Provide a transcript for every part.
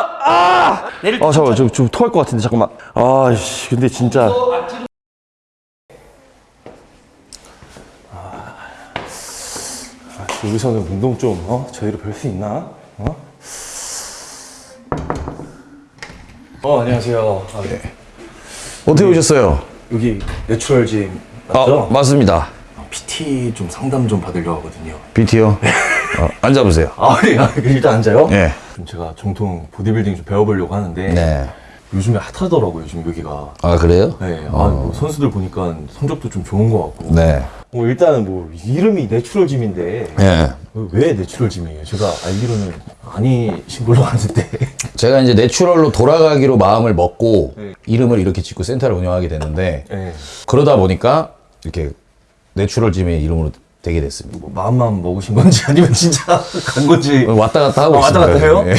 아! 아 잠깐만 좀, 좀 토할 것 같은데 잠깐만 아씨 근데 진짜 아, 여기서는 운동 좀 어? 저희로 별 수 있나? 어? 어 안녕하세요 아, 네. 어떻게 오셨어요? 여기 내추럴짐 아, 맞죠? 맞습니다. PT 좀 상담 좀 받으려고 하거든요 PT요? 어, 앉아보세요. 아, 네. 아, 일단 앉아요? 네. 그럼 제가 정통 보디빌딩 좀 배워보려고 하는데 네. 요즘에 핫하더라고요 요즘 여기가 아, 그래요? 네, 아, 뭐 선수들 보니까 성적도 좀 좋은 것 같고 네. 뭐 일단은 뭐 이름이 natural gym인데 예. 왜 natural gym이에요? 제가 알기로는 아니신 걸로 아는데 제가 이제 natural로 돌아가기로 마음을 먹고 네. 이름을 이렇게 짓고 센터를 운영하게 됐는데 네, 그러다 보니까 이렇게 내추럴 짐의 이름으로 되게 됐습니다. 뭐 마음만 먹으신 건지 아니면 진짜 간 건지 왔다 갔다 하고 아, 왔다 갔다. 해요? 예.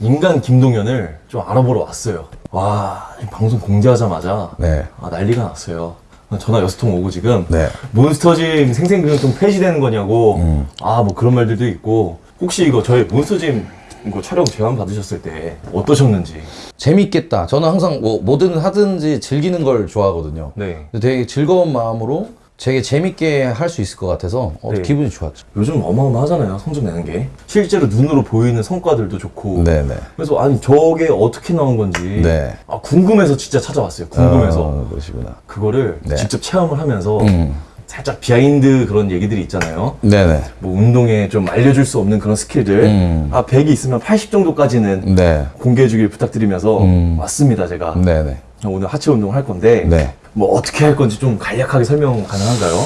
인간 김동현을 좀 알아보러 왔어요 와 방송 공개하자마자 네. 아, 난리가 났어요 전화 여섯 통 오고 지금 네. 몬스터짐 생생근육통 폐지되는 거냐고 음. 아뭐 그런 말들도 있고 혹시 이거 저희 몬스터짐 이거 촬영 제안 받으셨을 때 어떠셨는지 재밌겠다. 저는 항상 뭐 뭐든 하든지 즐기는 걸 좋아하거든요. 네 되게 즐거운 마음으로 되게 재밌게 할 수 있을 것 같아서 어, 네. 기분이 좋았죠. 요즘 어마어마하잖아요 성적 내는 게 실제로 눈으로 보이는 성과들도 좋고 네네. 그래서 아니 저게 어떻게 나온 건지 네. 아, 궁금해서 진짜 찾아왔어요 궁금해서 어, 그러시구나. 그거를 네. 직접 체험을 하면서 음. 살짝 비하인드 그런 얘기들이 있잖아요 네네. 뭐 운동에 좀 알려줄 수 없는 그런 스킬들 음. 아 100이 있으면 80 정도까지는 네. 공개해 주길 부탁드리면서 음. 왔습니다 제가 네네. 오늘 하체 운동을 할 건데 네. 뭐 어떻게 할 건지 좀 간략하게 설명 가능한가요?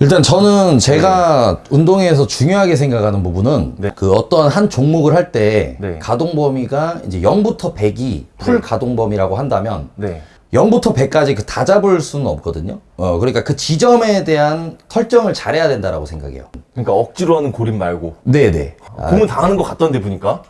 일단 저는 제가 운동에서 중요하게 생각하는 부분은 네. 그 어떤 한 종목을 할 때 네. 가동 범위가 이제 0부터 100이 풀 네. 가동 범위라고 한다면 네 0부터 100까지 그 다 잡을 수는 없거든요. 어, 그러니까 그 지점에 대한 설정을 잘해야 된다라고 생각해요. 그러니까 억지로 하는 고림 말고 네네. 아, 고문 당하는 것 같던데 보니까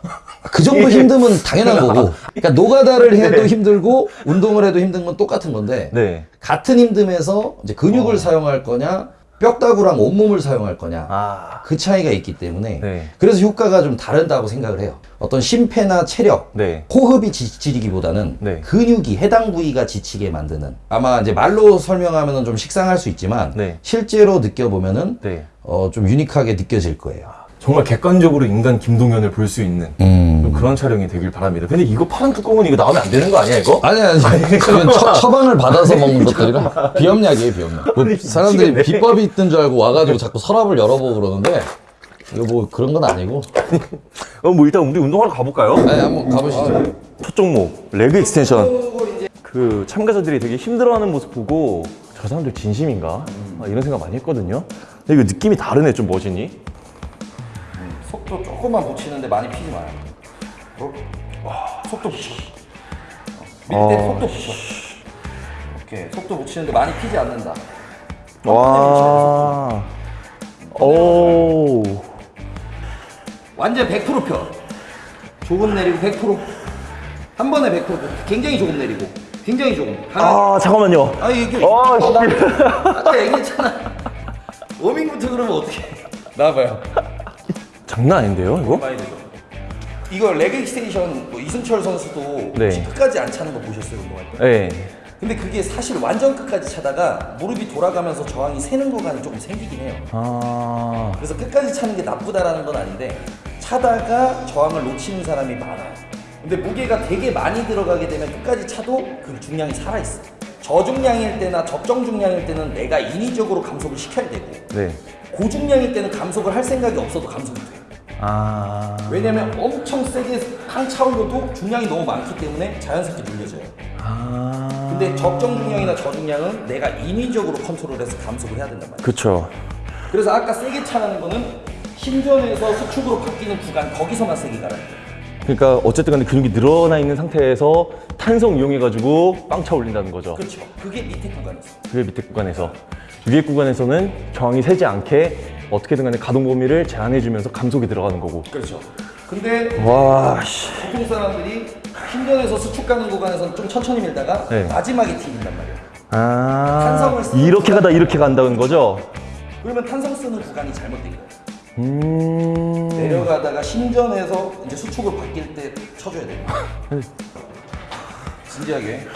그 정도 힘듦은 당연한 거고. 그러니까 노가다를 해도 네. 힘들고 운동을 해도 힘든 건 똑같은 건데 네 같은 힘듦에서 이제 근육을 사용할 거냐 뼈다구랑 온몸을 사용할 거냐 아, 그 차이가 있기 때문에 네. 그래서 효과가 좀 다르다고 생각을 해요. 어떤 심폐나 체력, 네. 호흡이 지치기보다는 네. 근육이 해당 부위가 지치게 만드는 아마 이제 말로 설명하면 좀 식상할 수 있지만 네. 실제로 느껴보면은 네. 어, 좀 유니크하게 느껴질 거예요. 정말 객관적으로 인간 김동현을 볼 수 있는 음. 좀 그런 촬영이 되길 바랍니다. 근데 이거 파란 뚜껑은 이거 나오면 안 되는 거 아니야 이거? 아니 아니 그건 처, 처방을 받아서 먹는 것들이라 비염약이에요 비염약 뭐 아니, 사람들이. 비법이 있던 줄 알고 와가지고 자꾸 서랍을 열어보고 그러는데 이거 뭐 그런 건 아니고 어, 뭐 일단 우리 운동하러 가볼까요? 아니 한번 가보시죠 첫 종목 leg extension 그 참가자들이 되게 힘들어하는 모습 보고 저 사람들 진심인가 아, 이런 생각 많이 했거든요 근데 이거 느낌이 다르네 좀 머신이 속도 조금만 붙이는데 많이 피지 마요. 속도 붙여. 밀때 어. 속도 붙여. 오케이 속도 붙이는데 많이 피지 않는다. 와. 오. 완전 100%펴. 조금 내리고 100%한 번에 100% 굉장히 조금 내리고. 굉장히 조금. 하나. 아 잠깐만요. 아 이게 아, 씨. 아까 얘기했잖아. warming부터 그러면 어떻게 나와봐요 장난 아닌데요 이거? 이거 leg extension 뭐 이승철 선수도 네. 끝까지 안 차는 거 보셨어요 운동할 때? 네 근데 그게 사실 완전 끝까지 차다가 무릎이 돌아가면서 저항이 새는 구간이 조금 생기긴 해요 아 그래서 끝까지 차는 게 나쁘다라는 건 아닌데 차다가 저항을 놓치는 사람이 많아요. 근데 무게가 되게 많이 들어가게 되면 끝까지 차도 그 중량이 살아있어. 저중량일 때나 적정 중량일 때는 내가 인위적으로 감속을 시켜야 되고 네. 고중량일 때는 감속을 할 생각이 없어도 감속이 돼요. 아. 왜냐면 엄청 세게 팡 차올려도 중량이 너무 많기 때문에 자연스럽게 눌려져요. 아. 근데 적정 중량이나 저중량은 내가 인위적으로 컨트롤해서 감속을 해야 된단 말이에요. 그쵸. 그래서 아까 세게 차라는 거는 힘전에서 수축으로 바뀌는 구간 거기서만 세게 가라는 거예요. 그러니까 어쨌든 간에 근육이 늘어나 있는 상태에서 탄성 이용해가지고 빵 차 올린다는 거죠. 그렇죠. 그게 밑에 구간이죠. 그게 밑에 구간에서. 위에 구간에서는 저항이 세지 않게 어떻게든 간에 가동 범위를 제한해주면서 감속이 들어가는 거고. 그렇죠. 근데 와, 씨. 보통 사람들이 힘전에서 수축 가는 구간에서는 좀 천천히 밀다가 네. 마지막에 튀긴단 말이에요. 아. 탄성을 이렇게 가다 이렇게 간다는 거죠? 그러면 탄성 쓰는 구간이 잘못된 거예요. 음. 내려가다가 신전에서 이제 수축을 바뀔 때 쳐줘야 돼. 진지하게.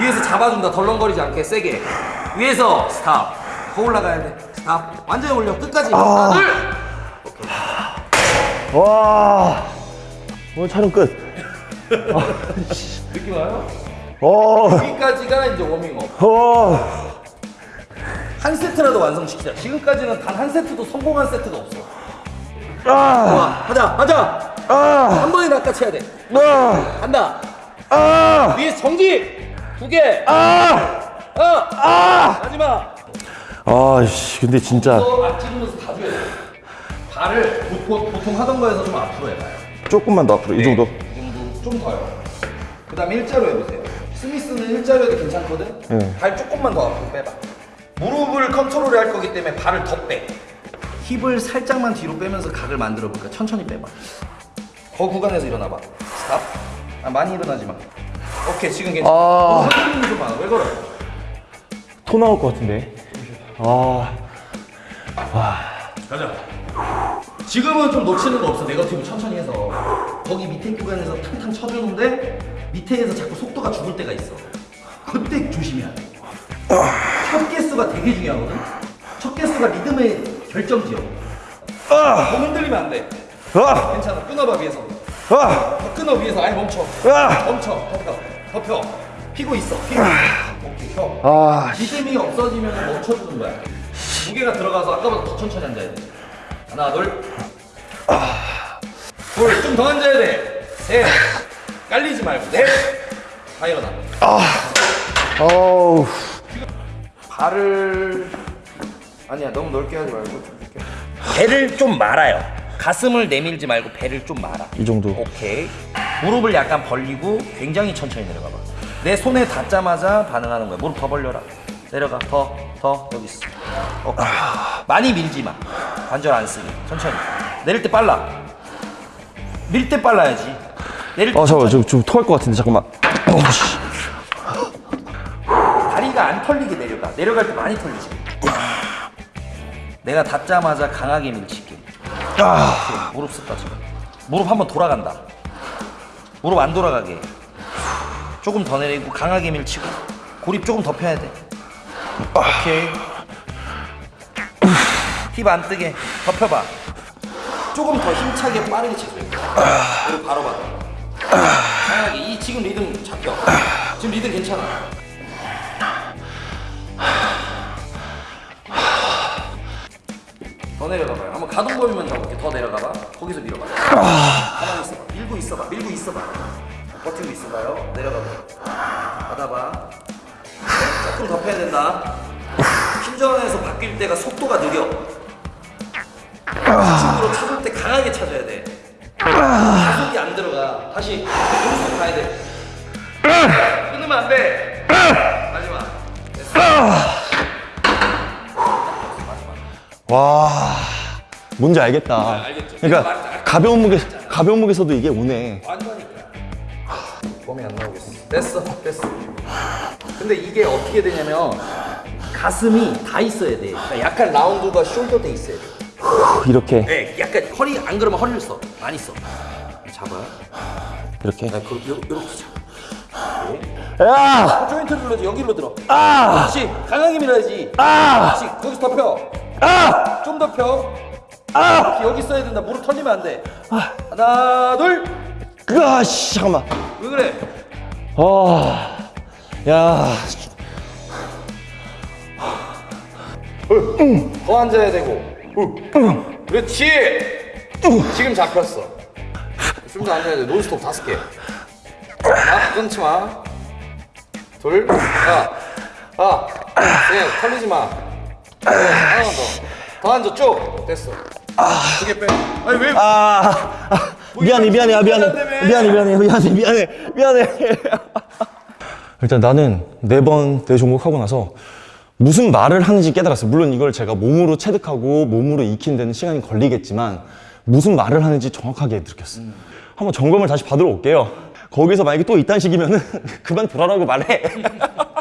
위에서 잡아준다. 덜렁거리지 않게 세게. 위에서 stop. 더 올라가야 돼. stop. 완전히 올려. 끝까지. 하나, 둘. 와. 오늘 촬영 끝. 느낌 와요? 어. 여기까지가 이제 워밍업. 어. 한 세트라도 완성시키자. 지금까지는 단 한 세트도 성공한 세트가 없어. 아. 좋아. 하자. 하자. 아. 한 번에 낚아채야 돼. 아. 간다. 아. 위에서 정지. 두 개. 아. 어. 아. 마지막. 아씨, 근데 진짜 또 앞지르면서 다 줘야 돼. 발을 보통, 보통 하던 거에서 좀 앞으로 해봐요. 조금만 더 앞으로 이 정도. 이 정도 좀 더요. 그 다음에 일자로 해보세요. 스미스는 일자로 해도 괜찮거든? 네. 발 조금만 더 앞으로 빼봐. 무릎을 컨트롤 할 거기 때문에 발을 더 빼. 힙을 살짝만 뒤로 빼면서 각을 만들어 볼까? 천천히 빼봐. 그 구간에서 일어나봐. stop. 아, 많이 일어나지 마. 오케이, 지금 괜찮아. 아. 많아. 왜 그래? 토 나올 것 같은데. 아. 가자. 지금은 좀 놓치는 거 없어. 네거티브 천천히 해서. 거기 밑에 구간에서 탕탕 쳐주는데 밑에에서 자꾸 속도가 죽을 때가 있어. 그때 조심해야 돼. 첫 개수가 되게 중요하거든. 첫 개수가 리듬의 결정지역. 너무 흔들리면 안 돼. 아. 괜찮아. 끊어봐 위에서. 아. 더 끊어 위에서. 아예 멈춰. 아. 멈춰. 덮여. 덮여. 피고 있어. 피고. 오케 이. 펴. 아. 리듬이 없어지면 멈춰주는 거야. 무게가 들어가서 아까보다 더 천천히 앉아야 돼. 하나, 둘. 둘, 좀 더 앉아야 돼. 셋. 깔리지 말고. 넷. 다 일어나. 어우. 발을 아니야 너무 넓게 하지 말고 좀 이렇게. 배를 좀 말아요. 가슴을 내밀지 말고 배를 좀 말아. 이 정도. 오케이. 무릎을 약간 벌리고 굉장히 천천히 내려가 봐. 내 손에 닿자마자 반응하는 거야. 무릎 더 벌려라. 내려가. 더, 더 여기 있어. 오케이. 많이 밀지 마. 관절 안 쓰게. 천천히. 내릴 때 빨라. 밀 때 빨라야지. 내릴 때 아 잠깐만 좀, 좀 토할 것 같은데 잠깐만. 어씨. 다리가 안 털리게 내려가. 내려갈 때 많이 털리지. 내가 닿자마자 강하게 밀칠게. 아. 무릎 썼다 지금. 무릎 한번 돌아간다. 무릎 안 돌아가게. 조금 더 내리고 강하게 밀치고 고립 조금 더 펴야 돼. 오케이. 힙 안 뜨게 더 펴봐. 조금 더 힘차게 빠르게 치세요. 무릎 바로 받아. 강하게 이 지금 리듬 잡혀. 지금 리듬 괜찮아. 더 내려가봐요. 한번 가동 범위만 잡을게. 더 내려가봐. 거기서 밀어봐. 가만히 있어봐. 밀고 있어봐. 밀고 있어봐. 버티고 있어봐요. 내려가봐. 받아봐. 조금 더 패야 된다. 힘전에서 바뀔 때가 속도가 느려. 수축으로 찾을 때 강하게 찾아야 돼. 가속이 안 들어가. 다시 오른쪽 가야 돼. 끊으면 안 돼. 마지막. 됐어. 와. 뭔지 알겠다. 알겠죠. 그러니까 가벼운 무게 가벼운 무게서도 이게 오네. 완전히까. 몸이 안 나오겠어. 됐어, 됐어. 근데 이게 어떻게 되냐면 가슴이 다 있어야 돼. 그러니까 약간 라운드가 숄더 돼 있어야 돼. 이렇게 네, 약간 허리 안 그러면 허리를 써. 많이 써. 잡아요. 이렇게. 나 그, 요, 요렇게 잡아. 야! 조인트를 눌러지 여기로 들어. 아! 그렇지. 강하게 밀어야지. 아! 그렇지. 거기서 더 펴. 아! 좀 더 펴. 아! 여기 써야 된다. 무릎 털리면 안 돼. 하나, 둘. 아, 씨, 잠깐만. 왜 그래? 아. 야. 더 앉아야 되고. 그렇지. 지금 잡혔어. 좀더 앉아야 돼. 논스톱 다섯 개. 하나, 끊지 마. 둘, 하나, 하나, 셋, 털리지 마. 넷, 하나만 더. 더 앉아 쭉. 됐어. 두 개 빼. 아니 왜? 아. 아, 미안해, 미안해, 아, 미안해. 미안해, 미안해, 미안해, 미안해, 미안해. 일단 나는 네번네 종목 하고 나서 무슨 말을 하는지 깨달았어요. 물론 이걸 제가 몸으로 체득하고 몸으로 익히는 데는 시간이 걸리겠지만 무슨 말을 하는지 정확하게 느꼈어요. 한번 점검을 다시 받으러 올게요. 거기서 만약에 또 이딴 식이면 은 그만 들어라고 말해.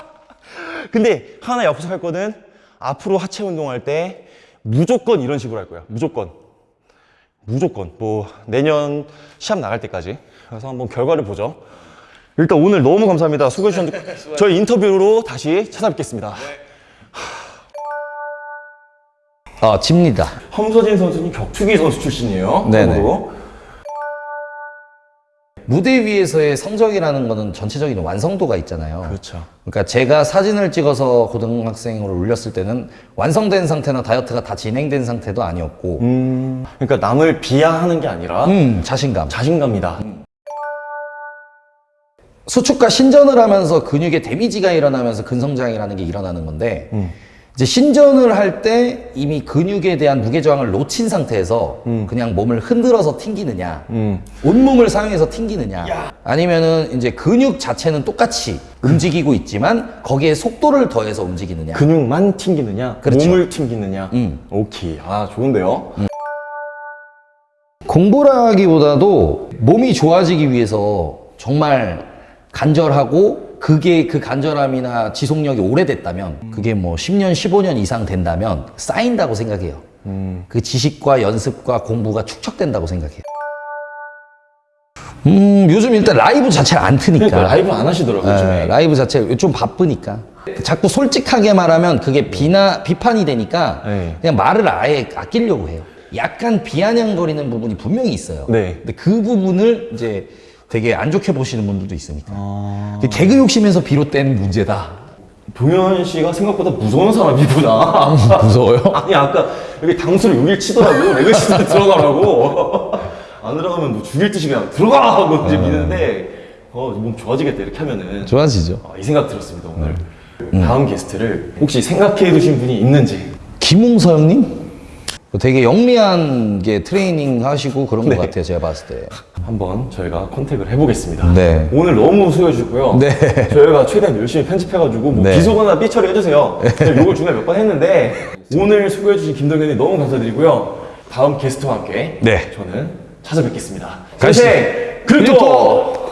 근데 하나 약속할 거는 앞으로 하체 운동할 때 무조건 이런 식으로 할 거야. 무조건. 무조건. 뭐 내년 시합 나갈 때까지. 그래서 한번 결과를 보죠. 일단 오늘 너무 감사합니다. 수고해 주셨는데 저희 인터뷰로 다시 찾아뵙겠습니다. 아 집니다. 함서진 선수는 격투기 선수 출신이에요. 네네. 참고로. 무대 위에서의 성적이라는 거는 전체적인 완성도가 있잖아요. 그렇죠. 그러니까 제가 사진을 찍어서 고등학생으로 올렸을 때는 완성된 상태나 다이어트가 다 진행된 상태도 아니었고 음, 그러니까 남을 비하하는 게 아니라 음, 자신감. 자신감이다. 수축과 신전을 하면서 근육에 데미지가 일어나면서 근성장이라는 게 일어나는 건데 이제 신전을 할 때 이미 근육에 대한 무게 저항을 놓친 상태에서 그냥 몸을 흔들어서 튕기느냐 음. 온몸을 사용해서 튕기느냐 아니면은 이제 근육 자체는 똑같이 움직이고 있지만 거기에 속도를 더해서 움직이느냐 근육만 튕기느냐, 그렇죠. 몸을 튕기느냐. 음. 오케이. 아 좋은데요. 공부라기보다도 몸이 좋아지기 위해서 정말 간절하고 그게 그 간절함이나 지속력이 오래됐다면 그게 뭐 10년, 15년 이상 된다면 쌓인다고 생각해요. 그 지식과 연습과 공부가 축적된다고 생각해요. 음, 요즘 일단 라이브 자체를 안 트니까. 그러니까 라이브 안 하시더라고요. 예, 요즘에. 라이브 자체 좀 바쁘니까. 자꾸 솔직하게 말하면 그게 비나 비판이 되니까 네. 그냥 말을 아예 아끼려고 해요. 약간 비아냥거리는 부분이 분명히 있어요. 네. 근데 그 부분을 이제 되게 안 좋게 보시는 분들도 있으니까. 아. 그 개그 욕심에서 비롯된 문제다. 동현 씨가 생각보다 무서운 사람이구나. 무서워요? 아니 아까 여기 당수를 여길 치더라고. 레그시스 들어가라고. 안 들어가면 뭐 죽일 듯이 그냥 들어가 하고 이제 미는데 어, 몸 좋아지겠다 이렇게 하면은 좋아지죠. 아, 이 생각 들었습니다 오늘. 다음 게스트를 혹시 생각해 두신 분이 있는지. 김웅서 형님? 되게 영리한 게 트레이닝 하시고 그런 것 같아요. 제가 봤을 때. 한번 저희가 컨택을 해보겠습니다. 네. 오늘 너무 수고해 주셨고요. 네. 저희가 최대한 열심히 편집해가지고 뭐 네. 비속어나 삐 처리 해주세요. 제가 욕을 중간에 몇 번 했는데 오늘 수고해 주신 김동현이 너무 감사드리고요. 다음 게스트와 함께 네. 저는 찾아뵙겠습니다. 가시죠. 글토!